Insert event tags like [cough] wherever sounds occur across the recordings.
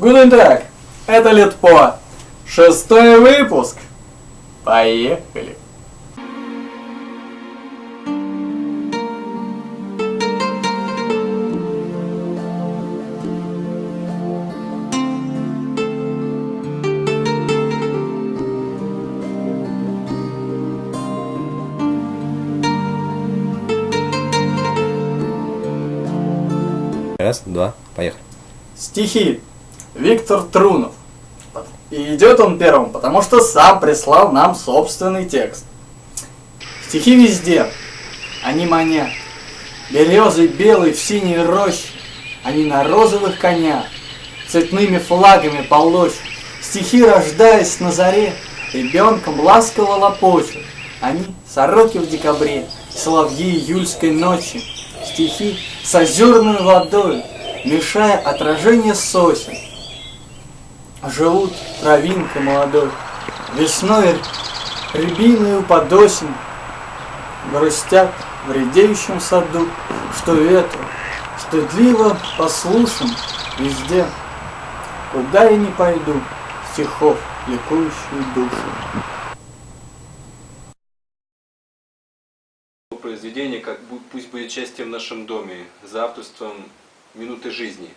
Tag, это Литпо. Шестой выпуск. Поехали. Раз, два, поехали. Стихи. Виктор Трунов. И идет он первым, потому что сам прислал нам собственный текст. Стихи везде. Они манят. Березы белые в синей роще. Они на розовых конях. Цветными флагами полощут. Стихи, рождаясь на заре, Ребенком ласково лопочут. Они сороки в декабре, Соловьи июльской ночи. Стихи с озерной водой, Мешая отражение сосен. Живут травинкой молодой, Весной рябиную под осень Грустят в редеющем саду, Что ветру стыдливо послушен везде. Куда я не пойду, стихов ликующую душу. произведение, как пусть будет счастье в нашем доме, за авторством минуты жизни.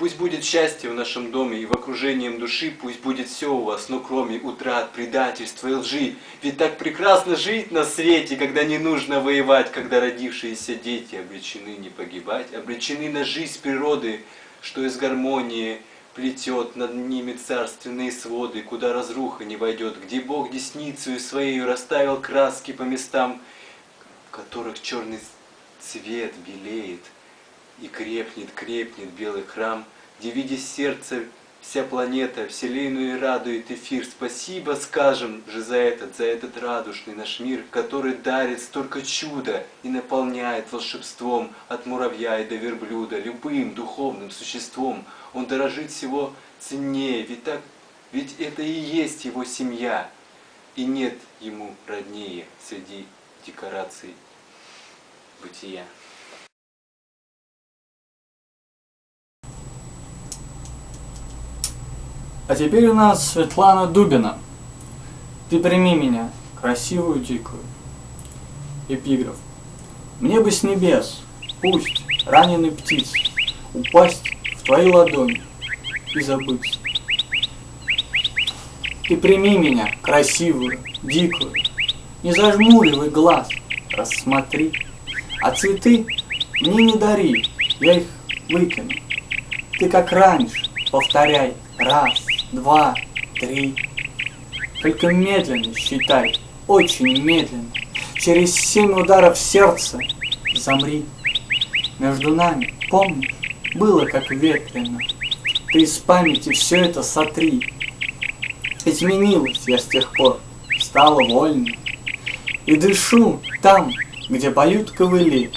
Пусть будет счастье в нашем доме и в окружении души, пусть будет все у вас, но кроме утрат, предательства и лжи. Ведь так прекрасно жить на свете, когда не нужно воевать, когда родившиеся дети обречены не погибать, обречены на жизнь природы, что из гармонии плетет над ними царственные своды, куда разруха не войдет, где Бог десницею своей расставил краски по местам, в которых черный цвет белеет, и крепнет, крепнет белый храм, где, видя сердце, вся планета вселенную радует эфир. Спасибо скажем же за этот, за этот радужный наш мир, который дарит столько чуда и наполняет волшебством от муравья и до верблюда, любым духовным существом. Он дорожит всего ценнее, ведь, так, ведь это и есть его семья, и нет ему роднее среди декораций бытия. А теперь у нас Светлана Дубина. Ты прими меня, красивую дикую. Эпиграф. Мне бы с небес, пусть раненый птиц, упасть в твои ладони и забыться. Ты прими меня, красивую, дикую, не зажмуривай глаз, рассмотри. А цветы мне не дари, я их выкину. Ты как раньше, повторяй, раз, два, три. Только медленно считай, очень медленно. Через семь ударов сердца замри. Между нами, помнишь, было как ветрено. Ты из памяти все это сотри. Изменилась я с тех пор, стала вольной. И дышу там, где поют ковыли.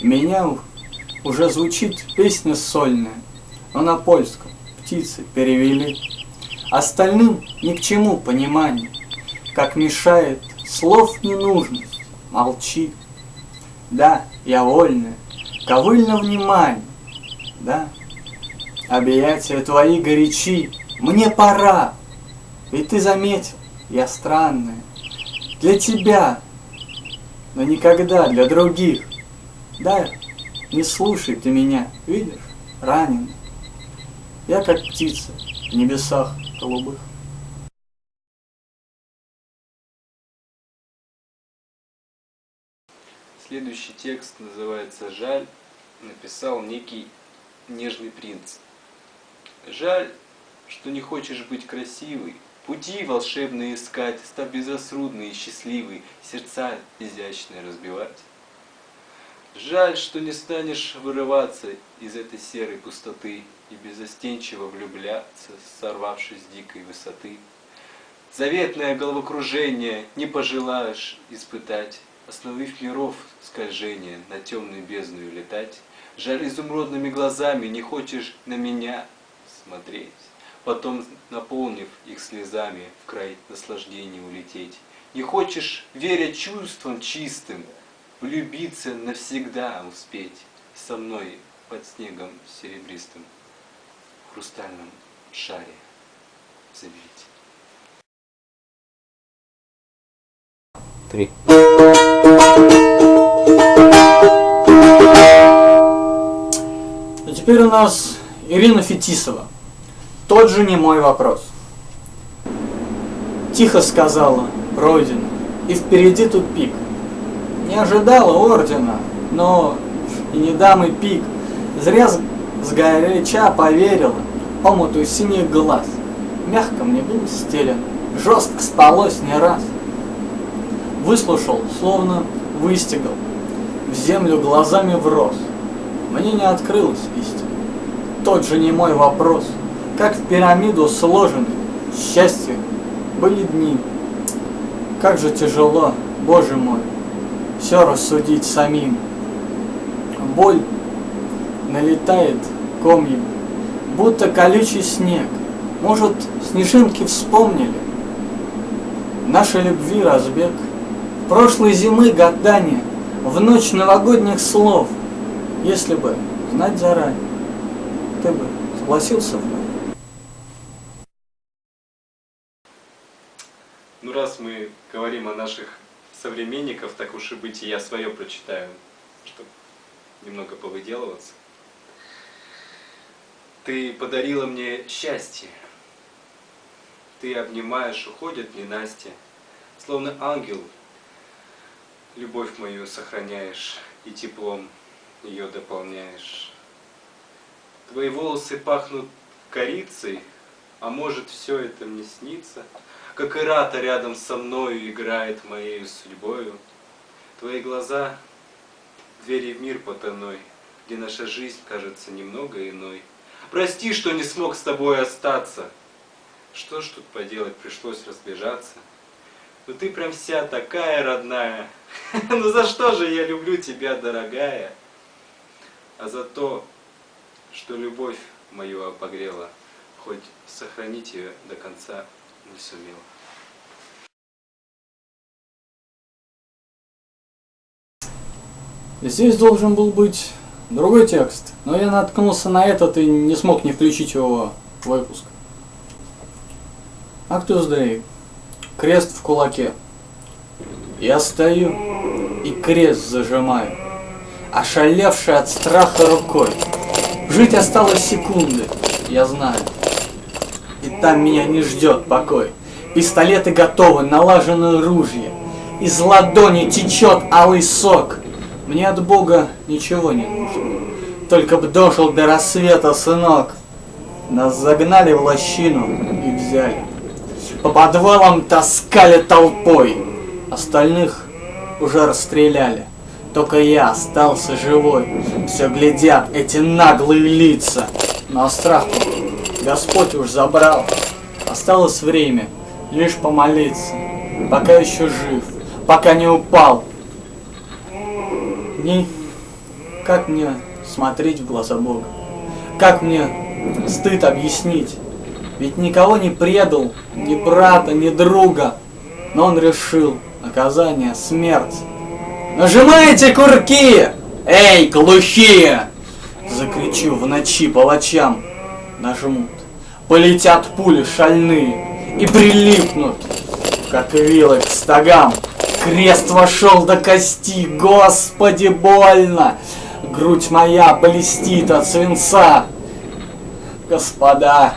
Меня уже звучит песня сольная, но на польском птицы перевели. Остальным ни к чему понимание, как мешает слов ненужность, молчи. Да, я вольная, ковыльно внимание, да. Объятия твои горячи, мне пора, ведь ты заметил, я странная. Для тебя, но никогда для других. Да, не слушай ты меня, видишь, ранен. Я как птица в небесах голубых. Следующий текст называется «Жаль», написал некий нежный принц. Жаль, что не хочешь быть красивой, пути волшебные искать, став безрассудной и счастливой, сердца изящные разбивать. Жаль, что не станешь вырываться из этой серой пустоты и безостенчиво влюбляться, сорвавшись с дикой высоты. Заветное головокружение не пожелаешь испытать, Остановив миров скольжение, на темную бездну летать. Жаль, изумрудными глазами не хочешь на меня смотреть, Потом, наполнив их слезами, в край наслаждения улететь. Не хочешь, веря чувствам чистым, влюбиться навсегда успеть Со мной под снегом серебристым. хрустальном шаре заберите. Три. А теперь у нас Ирина Фетисова. Тот же не мой вопрос. Тихо сказала, пройдено, и впереди тупик. Не ожидала ордена, но и не дам и пик. Зря сгоряча поверила омуту синих глаз. Мягко мне был стелен, жестко спалось не раз. Выслушал, словно выстегал, в землю глазами врос. Мне не открылась истина. Тот же не мой вопрос. Как в пирамиду сложены счастье были дни. Как же тяжело, Боже мой, все рассудить самим. Боль налетает комьем, будто колючий снег. Может, снежинки вспомнили? Нашей любви разбег. Прошлой зимы гадания, в ночь новогодних слов. Если бы знать заранее, ты бы согласился бы. Ну, раз мы говорим о наших современников, так уж и быть, и я свое прочитаю, чтобы немного повыделываться. Ты подарила мне счастье. Ты обнимаешь, уходит ненастье. Словно ангел, любовь мою сохраняешь и теплом ее дополняешь. Твои волосы пахнут корицей, а может все это мне снится, как Ирата рядом со мною играет моею судьбою. Твои глаза — двери в мир потаной, где наша жизнь кажется немного иной. Прости, что не смог с тобой остаться. Что ж тут поделать, пришлось разбежаться. Ну ты прям вся такая родная. [laughs] Ну за что же я люблю тебя, дорогая? А за то, что любовь мою обогрела, хоть сохранить ее до конца не сумела. Здесь должен был быть другой текст, но я наткнулся на этот и не смог не включить его в выпуск. Актус Дей. Крест в кулаке. Я стою и крест зажимаю, ошалевший от страха рукой. Жить осталось секунды, я знаю. Там меня не ждет покой. Пистолеты готовы, налажены ружья. Из ладони течет алый сок. Мне от Бога ничего не нужно. Только б дожил до рассвета, сынок. Нас загнали в лощину и взяли. По подвалам таскали толпой. Остальных уже расстреляли. Только я остался живой. Все глядят эти наглые лица. Но страх Господь уж забрал. Осталось время лишь помолиться. Пока еще жив, пока не упал. Не... Как мне смотреть в глаза Бога? Как мне стыд объяснить? Ведь никого не предал, ни брата, ни друга. Но он решил наказание смерть. Нажимайте курки! Эй, глухие! Закричу в ночи палачам. Нажмут. Полетят пули шальные и прилипнут, как вилы к стогам. Крест вошел до кости, Господи, больно! Грудь моя блестит от свинца. Господа,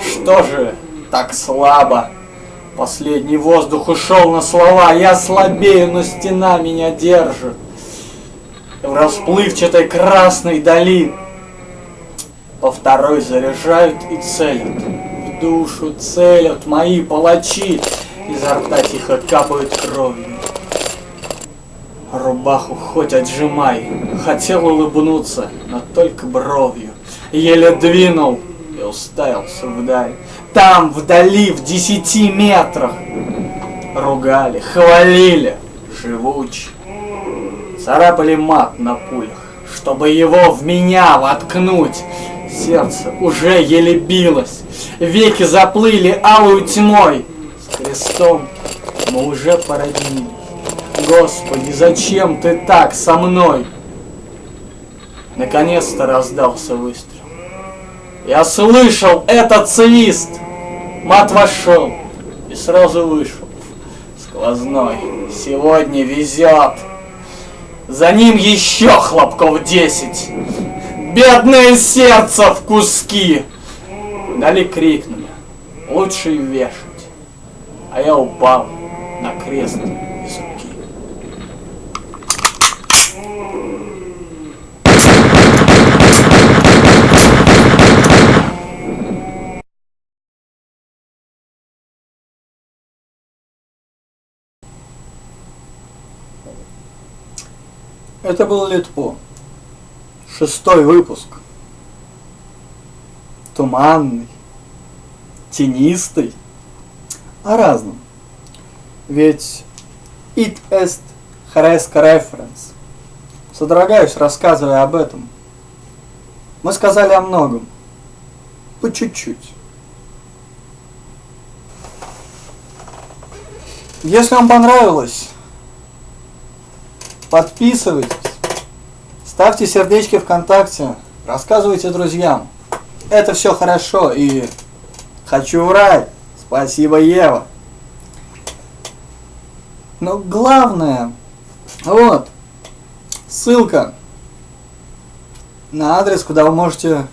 что же так слабо? Последний воздух ушел на слова, я слабею, но стена меня держит. В расплывчатой красной дали по второй заряжают и целят. В душу целят мои палачи, изо рта тихо капают кровью. Рубаху хоть отжимай, хотел улыбнуться, но только бровью. Еле двинул и уставился вдаль. Там, вдали, в десяти метрах, ругали, хвалили, живуче. Царапали мат на пулях, чтобы его в меня воткнуть. Сердце уже еле билось, веки заплыли алую тьмой. С крестом мы уже породнились. Господи, зачем ты так со мной? Наконец-то раздался выстрел. Я слышал этот свист. Мат вошел и сразу вышел. Сквозной. Сегодня везет. За ним еще хлопков десять. Бедное сердце в куски. Дали крикнули. Лучше вешать. А я упал на крест из руки. Это был Литпо. Шестой выпуск. Туманный, тенистый, о разном. Ведь it est хреско reference. Содрогаюсь, рассказывая об этом. Мы сказали о многом. По чуть-чуть. Если вам понравилось, подписывайтесь, ставьте сердечки ВКонтакте, рассказывайте друзьям. Это все хорошо и хочу в рай. Спасибо, Ева. Но главное, вот, ссылка на адрес, куда вы можете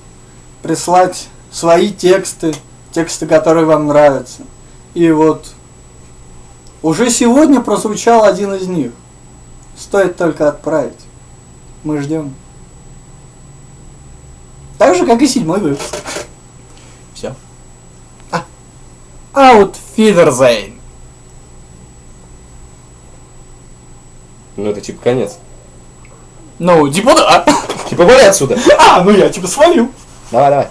прислать свои тексты, тексты, которые вам нравятся. И вот уже сегодня прозвучал один из них. Стоит только отправить. Мы ждем. Так же, как и седьмой выпуск. Все. А. Out Фидерзейн. Ну это типа конец. Ну, типа да. Типа вали отсюда. А, ну я типа свалил. Давай, давай.